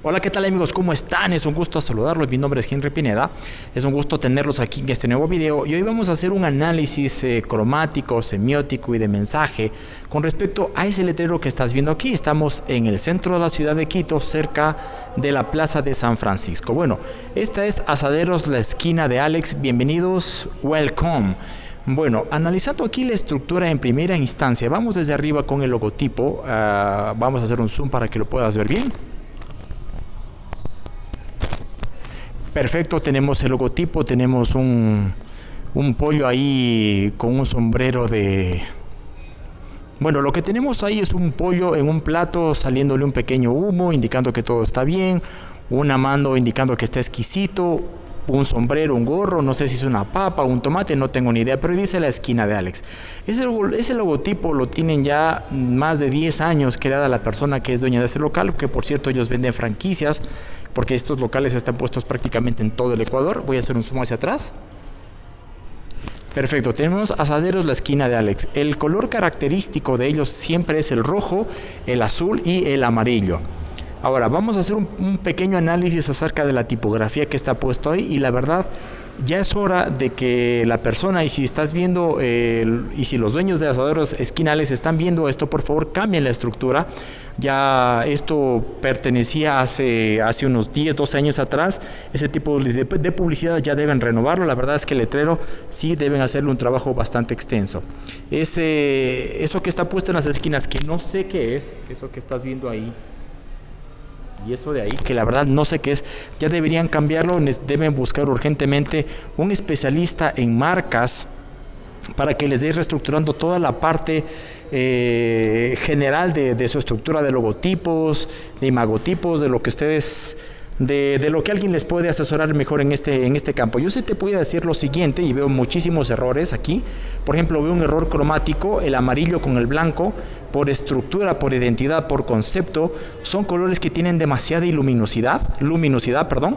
Hola, ¿qué tal amigos? ¿Cómo están? Es un gusto saludarlos. Mi nombre es Henry Pineda. Es un gusto tenerlos aquí en este nuevo video y hoy vamos a hacer un análisis eh, cromático, semiótico y de mensaje con respecto a ese letrero que estás viendo aquí. Estamos en el centro de la ciudad de Quito, cerca de la plaza de San Francisco. Bueno, esta es Asaderos, la esquina de Alex. Bienvenidos, welcome. Bueno, analizando aquí la estructura en primera instancia, vamos desde arriba con el logotipo. Ah, vamos a hacer un zoom para que lo puedas ver bien. Perfecto, tenemos el logotipo, tenemos un, un pollo ahí con un sombrero de... Bueno, lo que tenemos ahí es un pollo en un plato saliéndole un pequeño humo indicando que todo está bien, una mano indicando que está exquisito, un sombrero, un gorro, no sé si es una papa, un tomate, no tengo ni idea, pero dice la esquina de Alex. Ese, ese logotipo lo tienen ya más de 10 años creada la persona que es dueña de este local, que por cierto ellos venden franquicias, porque estos locales están puestos prácticamente en todo el Ecuador. Voy a hacer un zoom hacia atrás. Perfecto, tenemos asaderos la esquina de Alex. El color característico de ellos siempre es el rojo, el azul y el amarillo. Ahora, vamos a hacer un, pequeño análisis acerca de la tipografía que está puesto ahí y la verdad ya es hora de que la persona y si estás viendo y si los dueños de asaderos esquinales están viendo esto, por favor cambien la estructura. Ya esto pertenecía hace, hace unos 10, 12 años atrás. Ese tipo de, publicidad ya deben renovarlo. La verdad es que el letrero sí deben hacerle un trabajo bastante extenso. Ese, eso que está puesto en las esquinas, que no sé qué es, eso que estás viendo ahí, y eso de ahí, que la verdad no sé qué es, ya deberían cambiarlo, deben buscar urgentemente un especialista en marcas para que les dé reestructurando toda la parte eh, general de, de, su estructura de logotipos, de imagotipos, de lo que ustedes de, lo que alguien les puede asesorar mejor en este, en este campo. Yo sí te puedo decir lo siguiente y veo muchísimos errores aquí. Por ejemplo, veo un error cromático, el amarillo con el blanco, por estructura, por identidad, por concepto. Son colores que tienen demasiada luminosidad, luminosidad, perdón,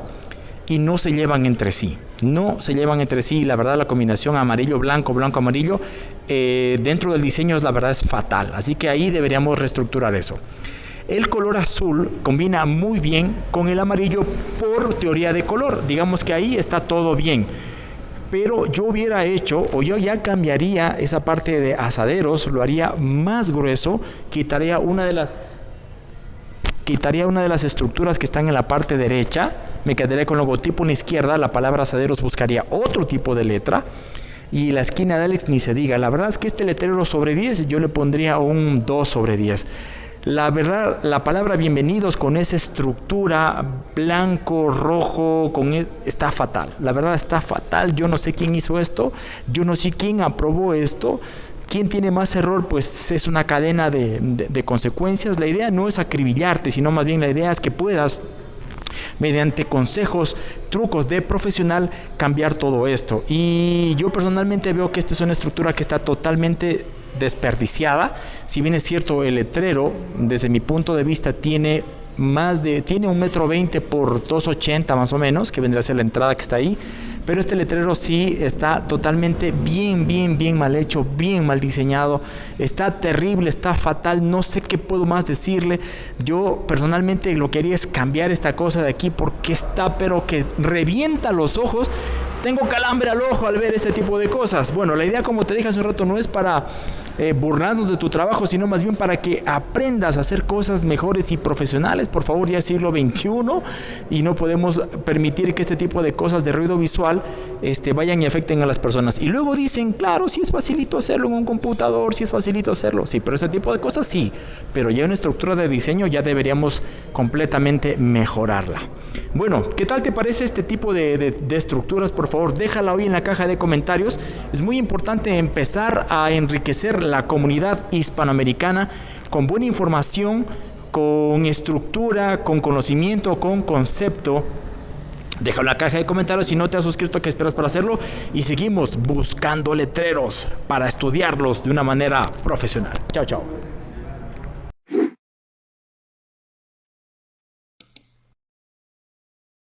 y no se llevan entre sí. No se llevan entre sí. La verdad, la combinación amarillo-blanco, blanco-amarillo, eh, dentro del diseño, es la verdad, es fatal. Así que ahí deberíamos reestructurar eso. El color azul combina muy bien con el amarillo por teoría de color. Digamos que ahí está todo bien. Pero yo hubiera hecho, o yo ya cambiaría esa parte de asaderos, lo haría más grueso, quitaría una de las quitaría una de las estructuras que están en la parte derecha, me quedaría con logotipo en la izquierda, la palabra asaderos buscaría otro tipo de letra y la esquina de Alex ni se diga. La verdad es que este letrero sobre 10 yo le pondría un 2 sobre 10. La verdad, la palabra bienvenidos con esa estructura blanco, rojo, con e, está fatal. La verdad está fatal. Yo no sé quién hizo esto. Yo no sé quién aprobó esto. ¿Quién tiene más error? Pues es una cadena de, de consecuencias. La idea no es acribillarte, sino más bien la idea es que puedas mediante consejos, trucos de profesional, cambiar todo esto. Y yo personalmente veo que esta es una estructura que está totalmente desperdiciada. Si bien es cierto, el letrero, desde mi punto de vista, tiene más de, tiene un metro veinte por 280 más o menos, que vendría a ser la entrada que está ahí. Pero este letrero sí está totalmente bien, bien, bien mal hecho, bien mal diseñado. Está terrible, está fatal, no sé qué puedo más decirle. Yo personalmente lo que haría es cambiar esta cosa de aquí porque está pero que revienta los ojos. Tengo calambre al ojo al ver este tipo de cosas. Bueno, la idea como te dije hace un rato no es para eh, de tu trabajo, sino más bien para que aprendas a hacer cosas mejores y profesionales. Por favor, ya es siglo XXI y no podemos permitir que este tipo de cosas de ruido visual este, vayan y afecten a las personas. Y luego dicen, claro, si es facilito hacerlo en un computador, si es facilito hacerlo. Sí, pero este tipo de cosas sí. Pero ya en estructura de diseño ya deberíamos completamente mejorarla. Bueno, ¿qué tal te parece este tipo de, de estructuras? Por favor, déjala hoy en la caja de comentarios. Es muy importante empezar a enriquecer la comunidad hispanoamericana con buena información, con estructura, con conocimiento, con concepto. En la caja de comentarios si no te has suscrito, ¿qué esperas para hacerlo? Y seguimos buscando letreros para estudiarlos de una manera profesional. Chao, chao.